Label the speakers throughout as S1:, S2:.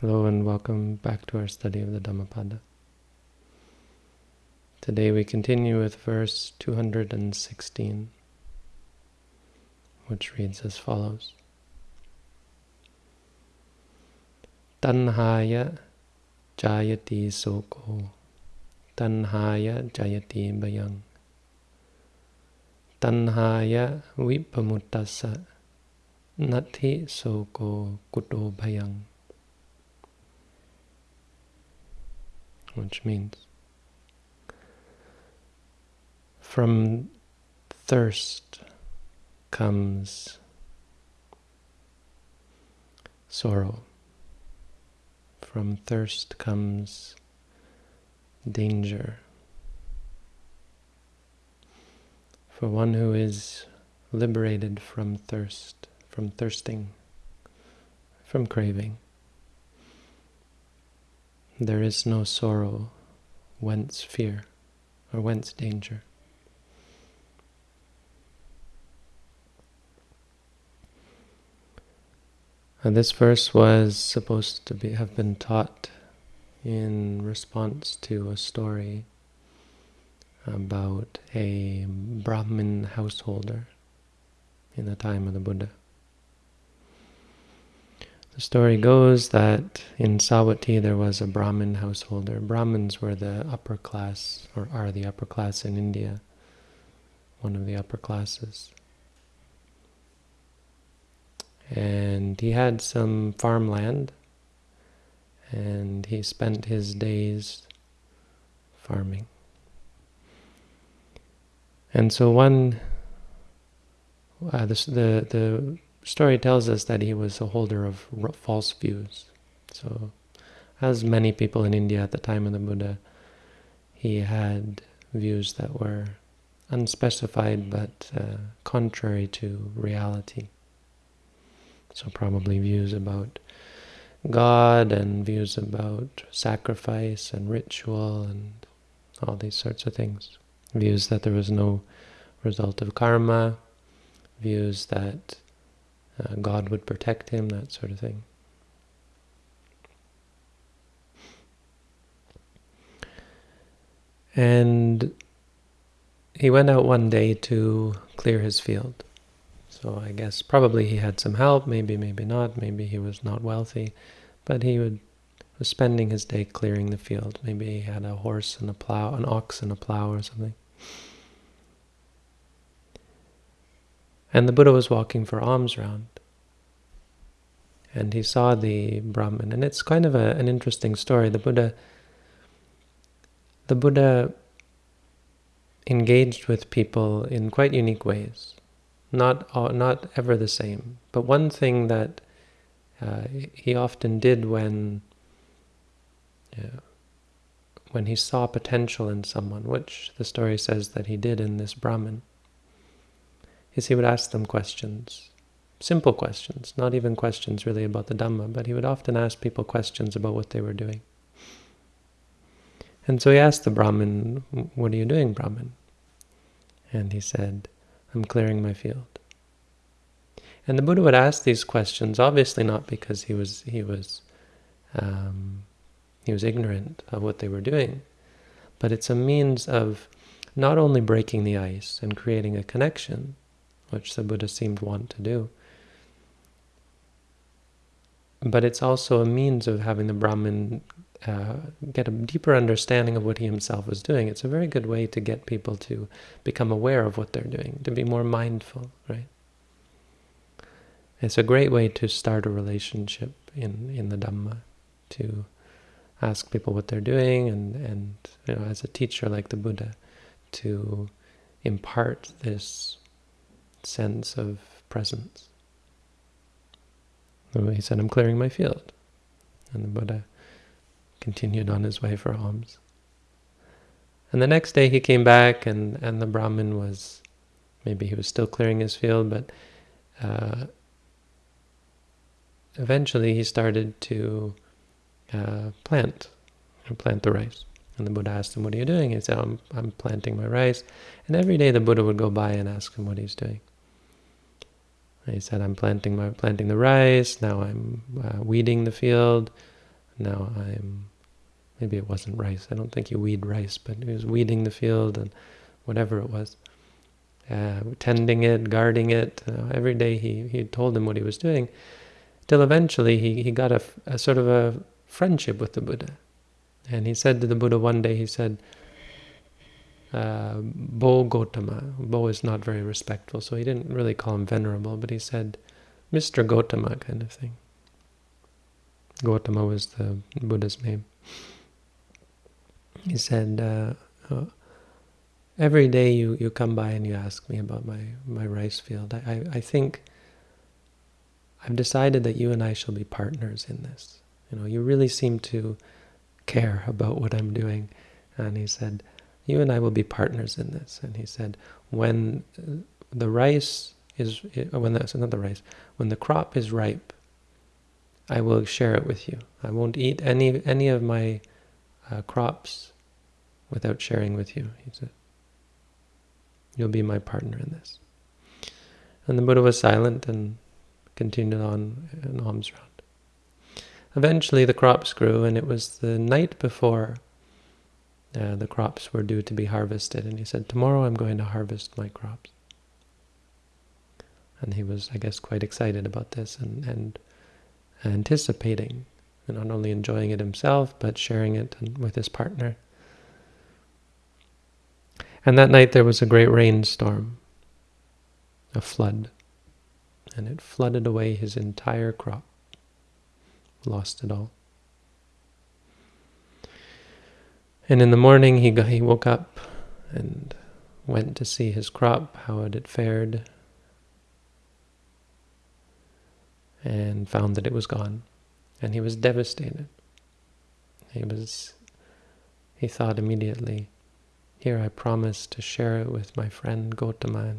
S1: Hello and welcome back to our study of the Dhammapada. Today we continue with verse 216, which reads as follows. Tanhaya jayati soko, tanhaya jayati bayang, tanhaya vipamutasa, nati soko kuto bayang. Which means from thirst comes sorrow. From thirst comes danger. For one who is liberated from thirst, from thirsting, from craving, there is no sorrow, whence fear, or whence danger. And this verse was supposed to be have been taught in response to a story about a Brahmin householder in the time of the Buddha. The story goes that in Savatthi there was a Brahmin householder. Brahmins were the upper class, or are the upper class in India, one of the upper classes. And he had some farmland, and he spent his days farming. And so one, uh, the, the story tells us that he was a holder of false views. So, as many people in India at the time of the Buddha, he had views that were unspecified but uh, contrary to reality. So probably views about God and views about sacrifice and ritual and all these sorts of things. Views that there was no result of karma, views that uh, God would protect him, that sort of thing. And he went out one day to clear his field. So I guess probably he had some help, maybe, maybe not, maybe he was not wealthy, but he would was spending his day clearing the field. Maybe he had a horse and a plow, an ox and a plow or something. And the Buddha was walking for alms round. And he saw the Brahmin. And it's kind of a, an interesting story. The Buddha the Buddha engaged with people in quite unique ways. Not not ever the same. But one thing that uh, he often did when uh, when he saw potential in someone, which the story says that he did in this Brahmin, is he would ask them questions. Simple questions, not even questions really about the Dhamma, but he would often ask people questions about what they were doing. And so he asked the Brahmin, what are you doing, Brahmin? And he said, I'm clearing my field. And the Buddha would ask these questions, obviously not because he was he was um, he was ignorant of what they were doing, but it's a means of not only breaking the ice and creating a connection, which the Buddha seemed want to do. But it's also a means of having the Brahmin uh, get a deeper understanding of what he himself was doing. It's a very good way to get people to become aware of what they're doing, to be more mindful, right? It's a great way to start a relationship in, in the Dhamma, to ask people what they're doing and, and you know, as a teacher like the Buddha, to impart this sense of presence. He said, I'm clearing my field. And the Buddha continued on his way for alms. And the next day he came back and, and the Brahmin was, maybe he was still clearing his field, but uh, eventually he started to uh, plant, plant the rice. And the Buddha asked him, what are you doing? He said, I'm, I'm planting my rice. And every day the Buddha would go by and ask him what he's doing. He said, I'm planting my planting the rice, now I'm uh, weeding the field, now I'm, maybe it wasn't rice, I don't think he weed rice, but he was weeding the field and whatever it was, uh, tending it, guarding it. Uh, every day he, he told him what he was doing, till eventually he, he got a, a sort of a friendship with the Buddha. And he said to the Buddha one day, he said, uh, Bho Gotama. Bho is not very respectful, so he didn't really call him venerable, but he said, Mr. Gotama kind of thing. Gotama was the Buddha's name. He said, uh, uh, every day you, you come by and you ask me about my, my rice field. I, I, I think I've decided that you and I shall be partners in this. You know, you really seem to care about what I'm doing. And he said, you and I will be partners in this. And he said, when uh, the rice is, uh, when the, not the rice, when the crop is ripe, I will share it with you. I won't eat any any of my uh, crops without sharing with you. He said, you'll be my partner in this. And the Buddha was silent and continued on uh, an alms round. Eventually the crops grew, and it was the night before uh, the crops were due to be harvested. And he said, tomorrow I'm going to harvest my crops. And he was, I guess, quite excited about this and, and anticipating, and not only enjoying it himself, but sharing it with his partner. And that night there was a great rainstorm, a flood, and it flooded away his entire crop lost it all. And in the morning he, he woke up and went to see his crop, how it had fared, and found that it was gone. And he was devastated. He was, he thought immediately, here I promised to share it with my friend Gotama,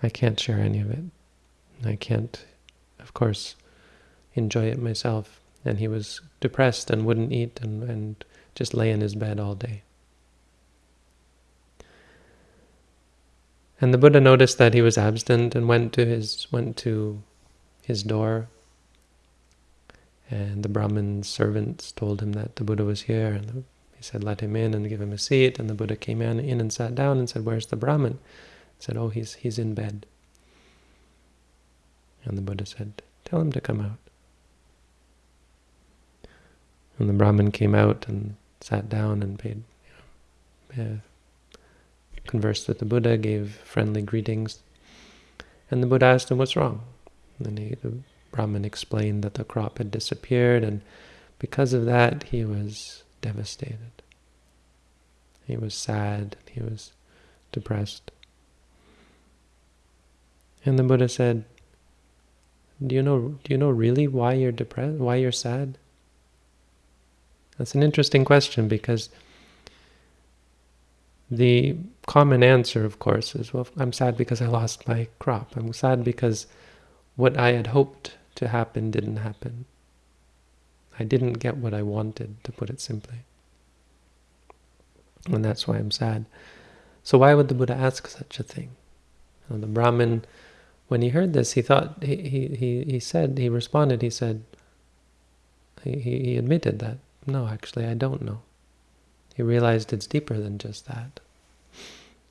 S1: I can't share any of it. I can't, of course, enjoy it myself. And he was depressed and wouldn't eat and, and just lay in his bed all day. And the Buddha noticed that he was absent and went to his went to his door. And the Brahmin's servants told him that the Buddha was here, and he said, "Let him in and give him a seat." And the Buddha came in, in and sat down and said, "Where's the Brahmin?" He said, "Oh, he's he's in bed." And the Buddha said, "Tell him to come out." And the Brahmin came out and sat down and paid, you know, uh, conversed with the Buddha, gave friendly greetings. And the Buddha asked him, what's wrong? And he, the Brahmin explained that the crop had disappeared, and because of that, he was devastated. He was sad, he was depressed. And the Buddha said, do you know do you know really why you're depressed why you're sad that's an interesting question because the common answer, of course, is, well, I'm sad because I lost my crop. I'm sad because what I had hoped to happen didn't happen. I didn't get what I wanted, to put it simply. And that's why I'm sad. So why would the Buddha ask such a thing? the Brahmin, when he heard this, he thought, he, he, he said, he responded, he said, he, he admitted that no, actually, I don't know. He realized it's deeper than just that.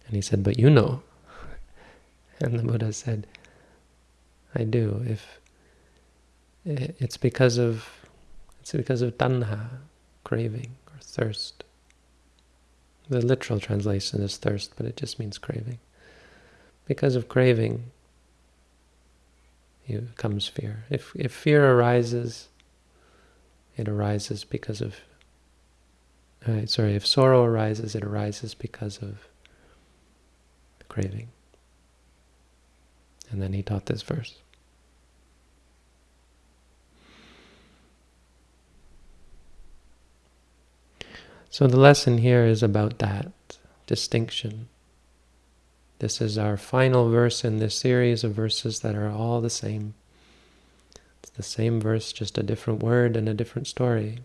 S1: And he said, but you know. And the Buddha said, I do. If it's because of it's because of tanha, craving or thirst. The literal translation is thirst, but it just means craving. Because of craving, comes fear. If if fear arises, it arises because of, uh, sorry, if sorrow arises, it arises because of craving. And then he taught this verse. So the lesson here is about that distinction. This is our final verse in this series of verses that are all the same the same verse, just a different word and a different story.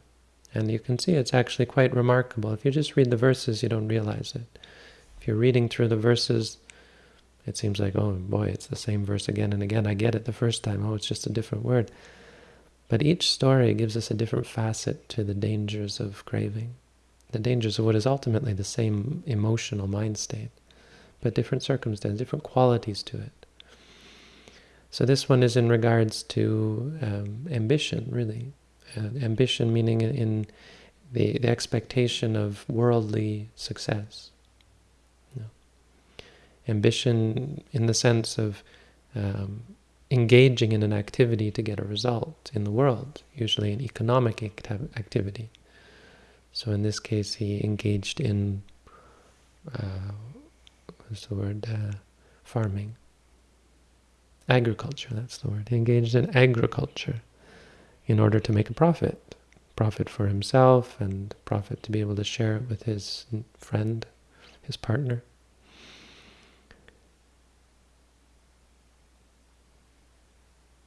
S1: And you can see it's actually quite remarkable. If you just read the verses, you don't realize it. If you're reading through the verses, it seems like, oh boy, it's the same verse again and again. I get it the first time. Oh, it's just a different word. But each story gives us a different facet to the dangers of craving, the dangers of what is ultimately the same emotional mind state, but different circumstances, different qualities to it. So this one is in regards to um, ambition, really. Uh, ambition meaning in the, the expectation of worldly success. Ambition in the sense of um, engaging in an activity to get a result in the world, usually an economic activity. So in this case, he engaged in, uh, what's the word, uh, farming. Agriculture, that's the word. He engaged in agriculture in order to make a profit. Profit for himself and profit to be able to share it with his friend, his partner.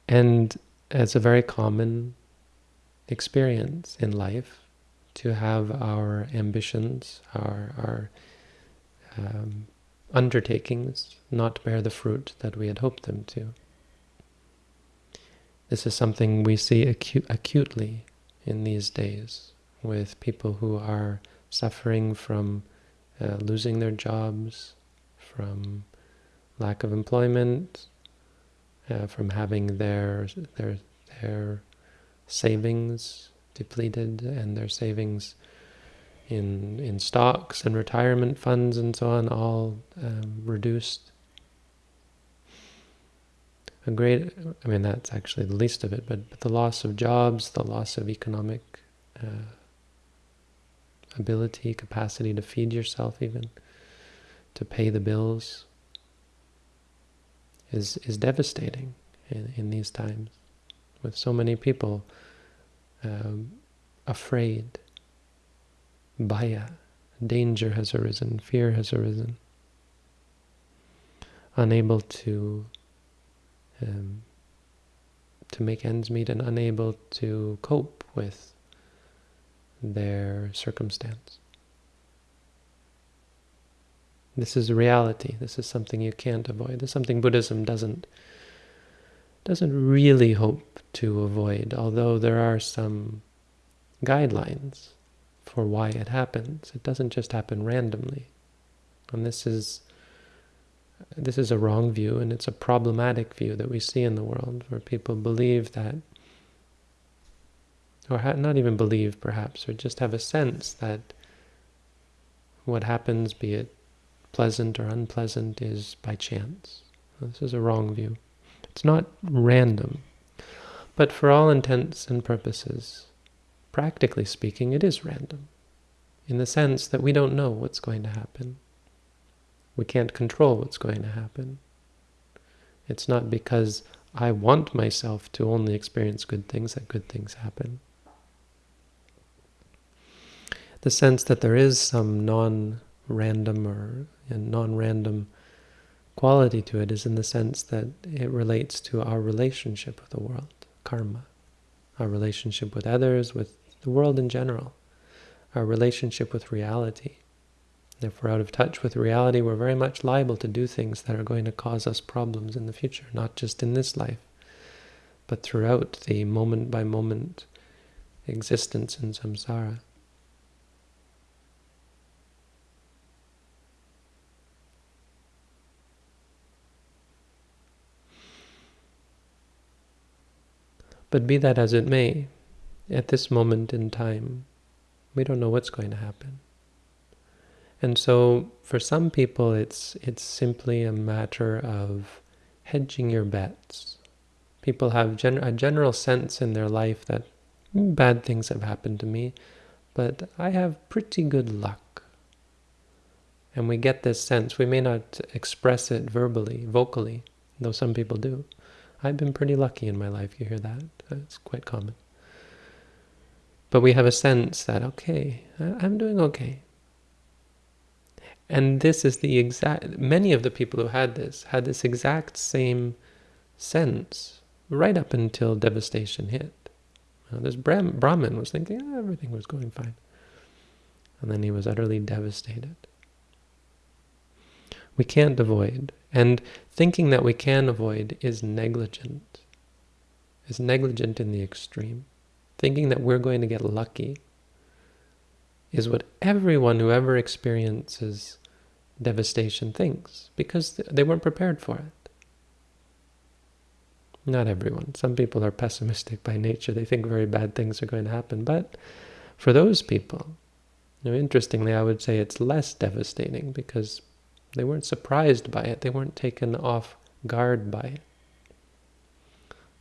S1: And it's a very common experience in life to have our ambitions, our, our um, undertakings not bear the fruit that we had hoped them to. This is something we see acu acutely in these days with people who are suffering from uh, losing their jobs, from lack of employment, uh, from having their their their savings depleted and their savings in in stocks and retirement funds and so on all um, reduced. A great, I mean that's actually the least of it, but, but the loss of jobs, the loss of economic uh, ability, capacity to feed yourself even, to pay the bills, is is devastating in, in these times, with so many people um, afraid. Bhaya, danger has arisen, fear has arisen, unable to um, to make ends meet and unable to cope with their circumstance. This is reality. This is something you can't avoid. This is something Buddhism doesn't doesn't really hope to avoid, although there are some guidelines for why it happens. It doesn't just happen randomly. And this is this is a wrong view, and it's a problematic view that we see in the world, where people believe that, or not even believe perhaps, or just have a sense that what happens, be it pleasant or unpleasant, is by chance. This is a wrong view. It's not random. But for all intents and purposes, practically speaking, it is random, in the sense that we don't know what's going to happen. We can't control what's going to happen. It's not because I want myself to only experience good things that good things happen. The sense that there is some non-random or non-random quality to it is in the sense that it relates to our relationship with the world, karma, our relationship with others, with the world in general, our relationship with reality. If we're out of touch with reality, we're very much liable to do things that are going to cause us problems in the future, not just in this life, but throughout the moment-by-moment -moment existence in samsara. But be that as it may, at this moment in time, we don't know what's going to happen. And so for some people, it's, it's simply a matter of hedging your bets. People have gen a general sense in their life that bad things have happened to me, but I have pretty good luck. And we get this sense. We may not express it verbally, vocally, though some people do. I've been pretty lucky in my life, you hear that? It's quite common. But we have a sense that, okay, I'm doing okay. And this is the exact, many of the people who had this had this exact same sense right up until devastation hit. Now, this Brahmin was thinking oh, everything was going fine. And then he was utterly devastated. We can't avoid. And thinking that we can avoid is negligent. is negligent in the extreme. Thinking that we're going to get lucky is what everyone who ever experiences devastation thinks, because they weren't prepared for it. Not everyone. Some people are pessimistic by nature. They think very bad things are going to happen. But for those people, you know, interestingly, I would say it's less devastating because they weren't surprised by it. They weren't taken off guard by it.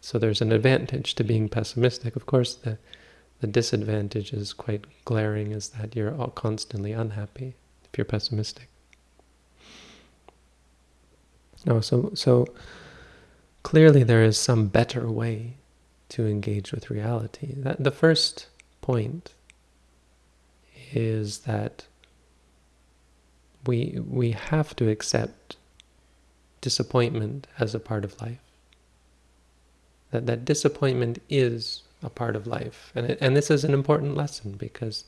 S1: So there's an advantage to being pessimistic. Of course, the the disadvantage is quite glaring is that you're all constantly unhappy if you're pessimistic. No, so so clearly there is some better way to engage with reality. That the first point is that we we have to accept disappointment as a part of life. That that disappointment is a part of life. And it, and this is an important lesson because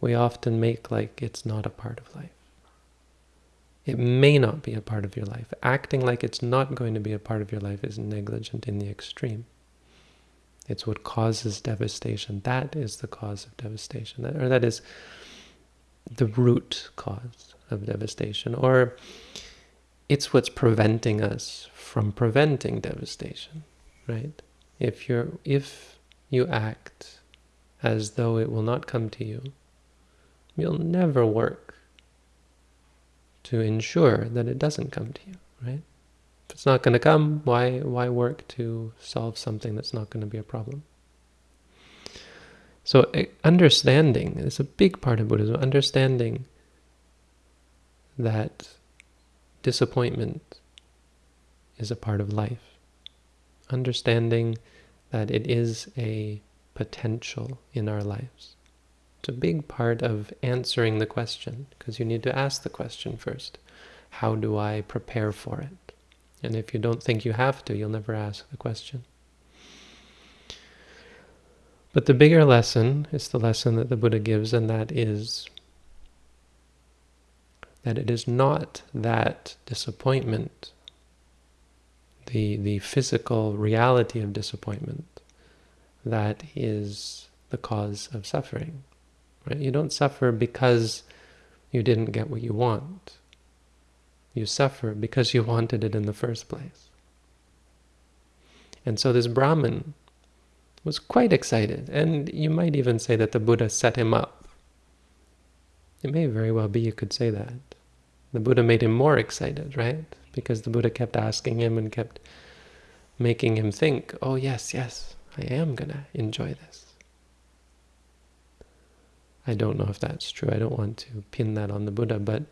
S1: we often make like it's not a part of life. It may not be a part of your life. Acting like it's not going to be a part of your life is negligent in the extreme. It's what causes devastation. That is the cause of devastation, or that is the root cause of devastation. Or it's what's preventing us from preventing devastation, right? If you're if you act as though it will not come to you, you'll never work to ensure that it doesn't come to you, right? If it's not going to come, why why work to solve something that's not going to be a problem? So eh, understanding is a big part of Buddhism, understanding that disappointment is a part of life. Understanding that it is a potential in our lives. It's a big part of answering the question, because you need to ask the question first. How do I prepare for it? And if you don't think you have to, you'll never ask the question. But the bigger lesson is the lesson that the Buddha gives, and that is that it is not that disappointment the, the physical reality of disappointment that is the cause of suffering. Right? You don't suffer because you didn't get what you want. You suffer because you wanted it in the first place. And so this Brahmin was quite excited, and you might even say that the Buddha set him up. It may very well be you could say that. The Buddha made him more excited, right? because the Buddha kept asking him and kept making him think, oh yes, yes, I am going to enjoy this. I don't know if that's true. I don't want to pin that on the Buddha, but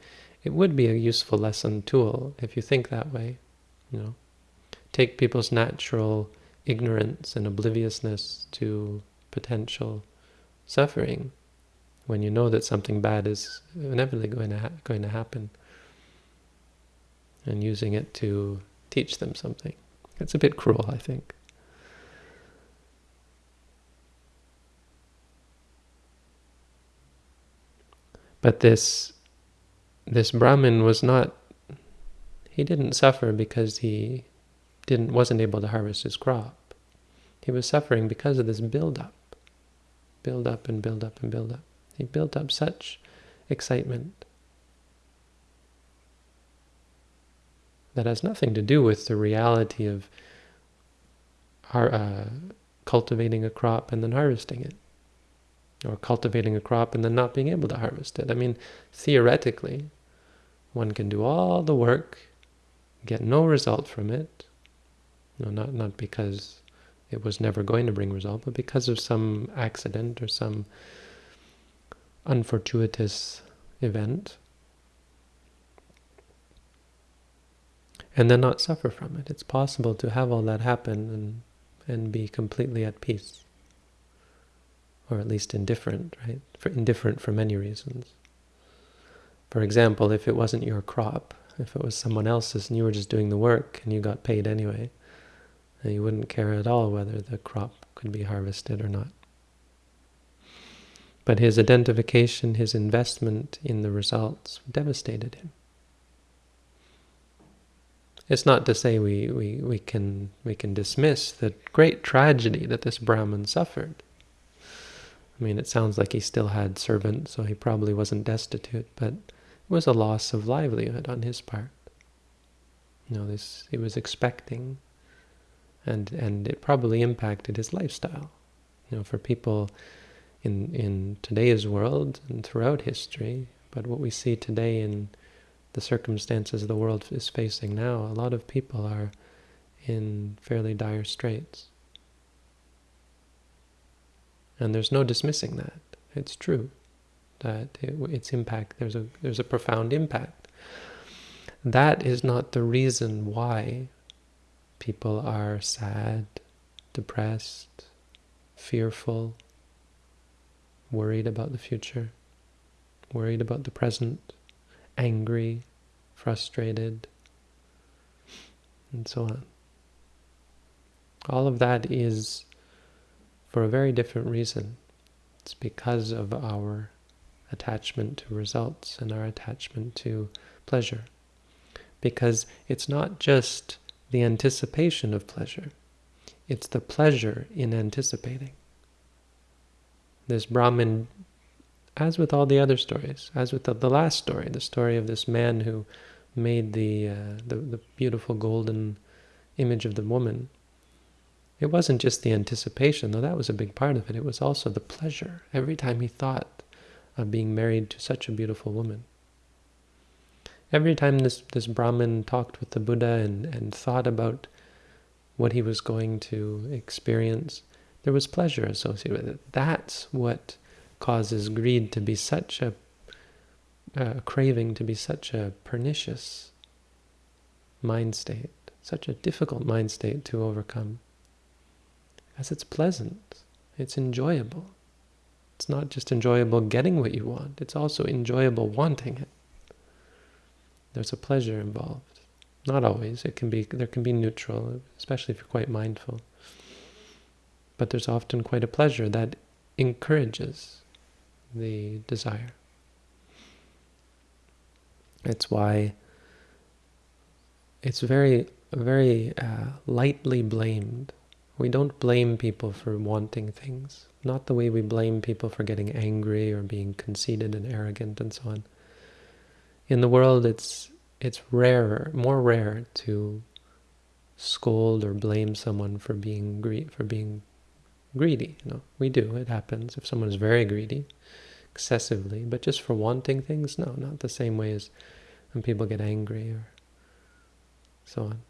S1: it would be a useful lesson tool if you think that way. You know, take people's natural ignorance and obliviousness to potential suffering when you know that something bad is inevitably going to going to happen and using it to teach them something. It's a bit cruel, I think. But this this Brahmin was not he didn't suffer because he didn't wasn't able to harvest his crop. He was suffering because of this build up. Build up and build up and build up. He built up such excitement that has nothing to do with the reality of uh, cultivating a crop and then harvesting it, or cultivating a crop and then not being able to harvest it. I mean, theoretically, one can do all the work, get no result from it, know, not, not because it was never going to bring result, but because of some accident or some unfortuitous event, and then not suffer from it. It's possible to have all that happen and and be completely at peace, or at least indifferent, right? For indifferent for many reasons. For example, if it wasn't your crop, if it was someone else's and you were just doing the work and you got paid anyway, you wouldn't care at all whether the crop could be harvested or not. But his identification, his investment in the results devastated him. It's not to say we, we, we can we can dismiss the great tragedy that this Brahmin suffered. I mean, it sounds like he still had servants, so he probably wasn't destitute, but it was a loss of livelihood on his part. You know, this he was expecting, and and it probably impacted his lifestyle. You know, for people in in today's world and throughout history, but what we see today in the circumstances the world is facing now, a lot of people are in fairly dire straits. And there's no dismissing that. It's true that it, its impact, there's a, there's a profound impact. That is not the reason why people are sad, depressed, fearful, worried about the future, worried about the present, angry, frustrated, and so on. All of that is for a very different reason. It's because of our attachment to results and our attachment to pleasure. Because it's not just the anticipation of pleasure, it's the pleasure in anticipating. This Brahmin as with all the other stories, as with the, the last story, the story of this man who made the, uh, the, the beautiful golden image of the woman, it wasn't just the anticipation, though that was a big part of it. It was also the pleasure every time he thought of being married to such a beautiful woman. Every time this, this Brahmin talked with the Buddha and, and thought about what he was going to experience, there was pleasure associated with it. That's what causes greed to be such a, a craving to be such a pernicious mind state, such a difficult mind state to overcome. As it's pleasant, it's enjoyable. It's not just enjoyable getting what you want, it's also enjoyable wanting it. There's a pleasure involved. Not always. It can be there can be neutral, especially if you're quite mindful. But there's often quite a pleasure that encourages the desire. It's why it's very, very uh, lightly blamed. We don't blame people for wanting things. Not the way we blame people for getting angry or being conceited and arrogant and so on. In the world, it's it's rarer, more rare to scold or blame someone for being for being greedy. You know, we do. It happens if someone is very greedy excessively, but just for wanting things, no, not the same way as when people get angry or so on.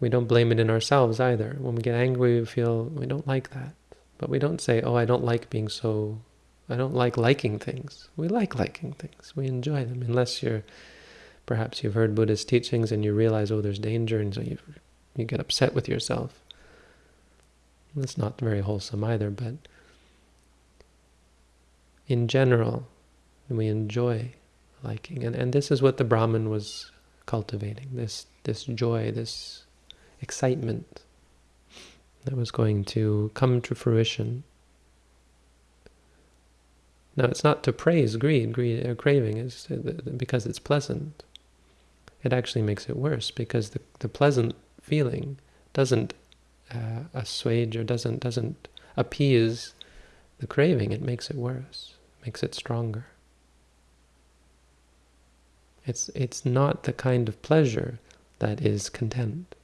S1: We don't blame it in ourselves either. When we get angry, we feel we don't like that. But we don't say, oh, I don't like being so, I don't like liking things. We like liking things. We enjoy them, unless you're, perhaps you've heard Buddhist teachings and you realize, oh, there's danger, and so you, you get upset with yourself. That's not very wholesome either, but in general, we enjoy liking. And, and this is what the Brahmin was cultivating, this, this joy, this excitement that was going to come to fruition. Now, it's not to praise greed, greed or craving is uh, because it's pleasant. It actually makes it worse because the, the pleasant feeling doesn't uh, assuage or doesn't doesn't appease the craving. It makes it worse makes it stronger. It's, it's not the kind of pleasure that is content.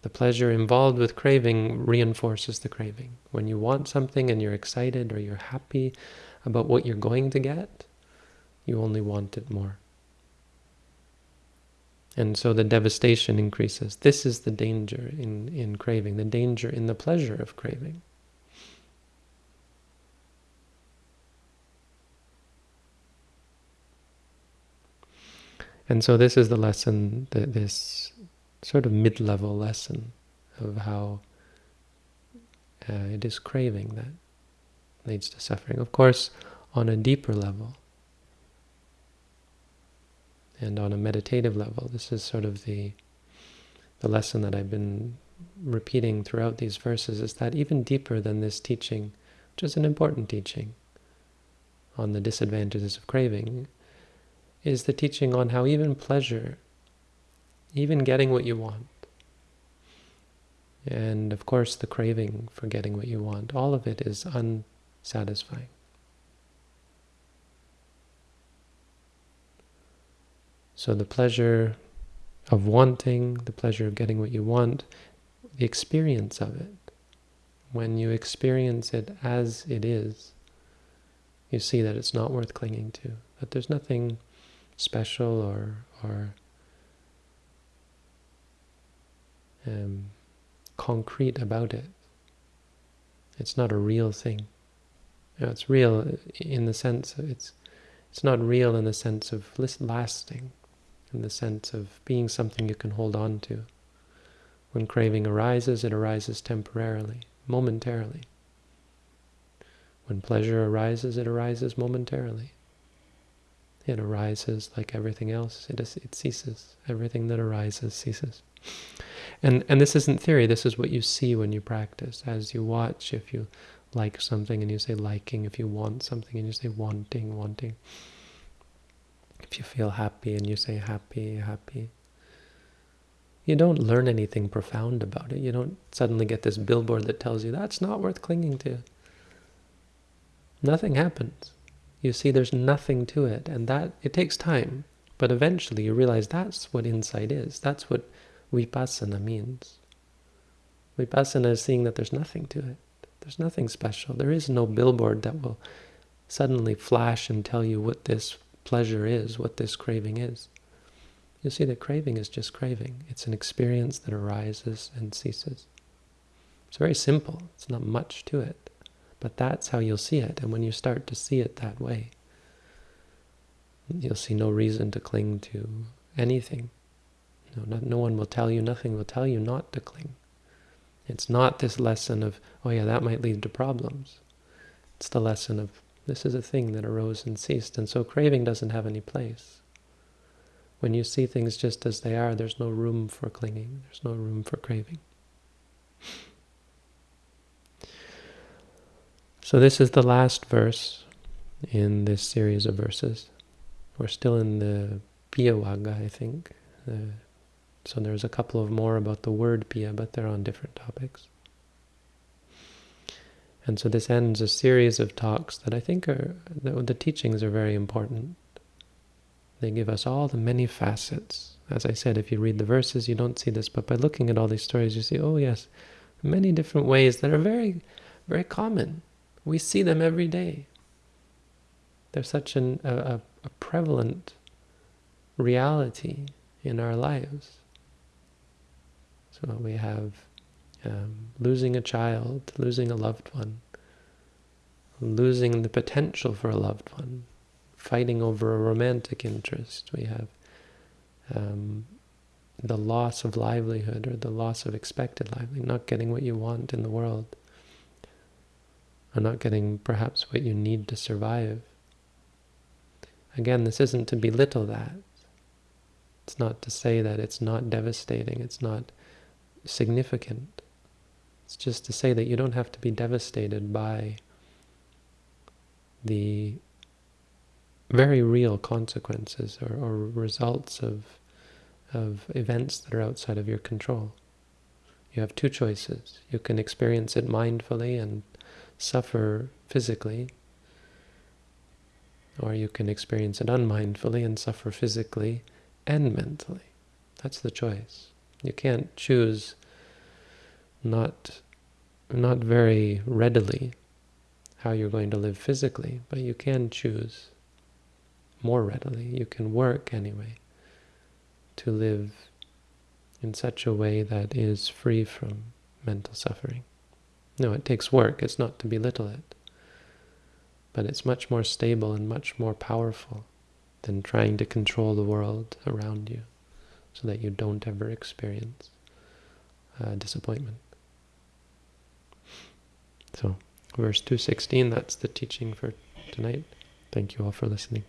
S1: The pleasure involved with craving reinforces the craving. When you want something and you're excited or you're happy about what you're going to get, you only want it more. And so the devastation increases. This is the danger in, in craving, the danger in the pleasure of craving. And so this is the lesson, this sort of mid-level lesson of how uh, it is craving that leads to suffering. Of course, on a deeper level and on a meditative level, this is sort of the the lesson that I've been repeating throughout these verses is that even deeper than this teaching, which is an important teaching on the disadvantages of craving, is the teaching on how even pleasure, even getting what you want, and of course the craving for getting what you want, all of it is unsatisfying. So the pleasure of wanting, the pleasure of getting what you want, the experience of it, when you experience it as it is, you see that it's not worth clinging to, that there's nothing special or, or um, concrete about it. It's not a real thing. You know, it's real in the sense of it's it's not real in the sense of lasting, in the sense of being something you can hold on to. When craving arises, it arises temporarily, momentarily. When pleasure arises, it arises momentarily. It arises like everything else. It, is, it ceases. Everything that arises ceases. And, and this isn't theory. This is what you see when you practice. As you watch, if you like something and you say liking, if you want something and you say wanting, wanting. If you feel happy and you say happy, happy. You don't learn anything profound about it. You don't suddenly get this billboard that tells you that's not worth clinging to. Nothing happens. You see there's nothing to it, and that it takes time. But eventually you realize that's what insight is. That's what vipassana means. Vipassana is seeing that there's nothing to it. There's nothing special. There is no billboard that will suddenly flash and tell you what this pleasure is, what this craving is. You see that craving is just craving. It's an experience that arises and ceases. It's very simple. It's not much to it. But that's how you'll see it. And when you start to see it that way, you'll see no reason to cling to anything. No, no, no one will tell you, nothing will tell you not to cling. It's not this lesson of, oh yeah, that might lead to problems. It's the lesson of, this is a thing that arose and ceased, and so craving doesn't have any place. When you see things just as they are, there's no room for clinging, there's no room for craving. So this is the last verse in this series of verses. We're still in the Piyavagga, I think. Uh, so there's a couple of more about the word Piya, but they're on different topics. And so this ends a series of talks that I think are, the, teachings are very important. They give us all the many facets. As I said, if you read the verses, you don't see this, but by looking at all these stories, you see, oh yes, many different ways that are very, very common. We see them every day. They're such an, a, a prevalent reality in our lives. So we have um, losing a child, losing a loved one, losing the potential for a loved one, fighting over a romantic interest. We have um, the loss of livelihood or the loss of expected livelihood, not getting what you want in the world, or not getting perhaps what you need to survive. Again, this isn't to belittle that. It's not to say that it's not devastating, it's not significant. It's just to say that you don't have to be devastated by the very real consequences or, or results of, of events that are outside of your control. You have two choices. You can experience it mindfully and suffer physically, or you can experience it unmindfully and suffer physically and mentally. That's the choice. You can't choose not, not very readily how you're going to live physically, but you can choose more readily. You can work anyway to live in such a way that is free from mental suffering. No, it takes work. It's not to belittle it. But it's much more stable and much more powerful than trying to control the world around you so that you don't ever experience uh, disappointment. So, verse 216, that's the teaching for tonight. Thank you all for listening.